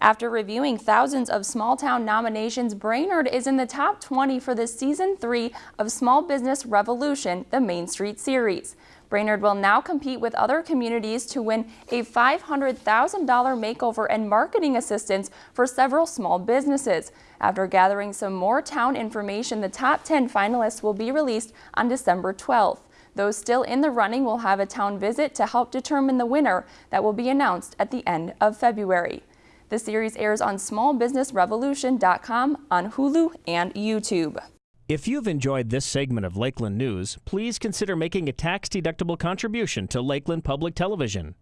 After reviewing thousands of small town nominations, Brainerd is in the top 20 for the season three of Small Business Revolution, the Main Street series. Brainerd will now compete with other communities to win a $500,000 makeover and marketing assistance for several small businesses. After gathering some more town information, the top 10 finalists will be released on December 12th. Those still in the running will have a town visit to help determine the winner that will be announced at the end of February. The series airs on smallbusinessrevolution.com, on Hulu, and YouTube. If you've enjoyed this segment of Lakeland News, please consider making a tax-deductible contribution to Lakeland Public Television.